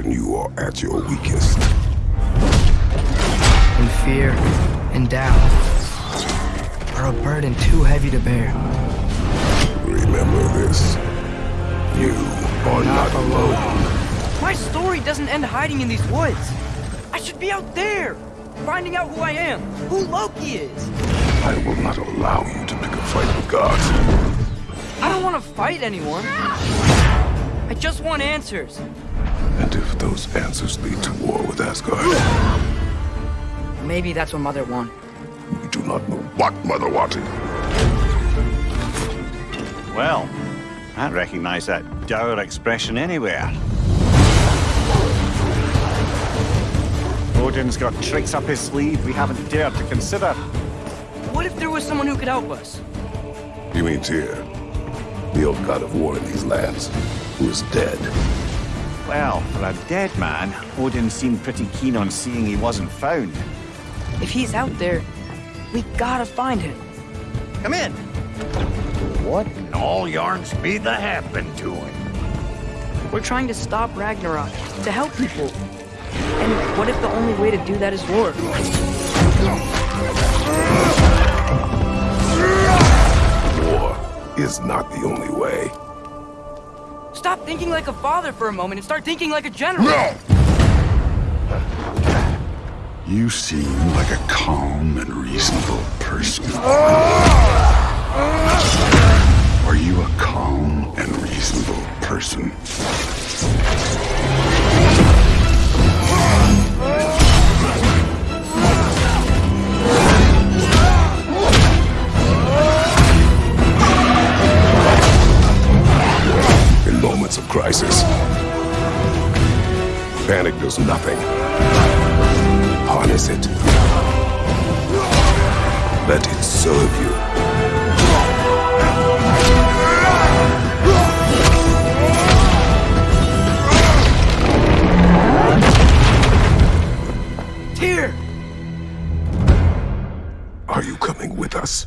at your weakest. And fear and doubt are a burden too heavy to bear. Remember this. You are not alone. My story doesn't end hiding in these woods. I should be out there, finding out who I am, who Loki is. I will not allow you to pick a fight with gods. I don't want to fight anyone. I just want answers. And if those answers lead to war with Asgard, Maybe that's what Mother wanted. we do not know what Mother wanted. Well, I recognize that dour expression anywhere. Odin's got tricks up his sleeve we haven't dared to consider. What if there was someone who could help us? You mean Tyr, the old god of war in these lands, who is dead. Well, for a dead man, Odin seemed pretty keen on seeing he wasn't found. If he's out there, we gotta find him. Come in. What in all yarns be the happened to him? We're trying to stop Ragnarok, to help people. And what if the only way to do that is war? Is not the only way. Stop thinking like a father for a moment and start thinking like a general. No! You seem like a calm and reasonable person. Are moments of crisis. Panic does nothing. Harness it. Let it serve you. Are you coming with us?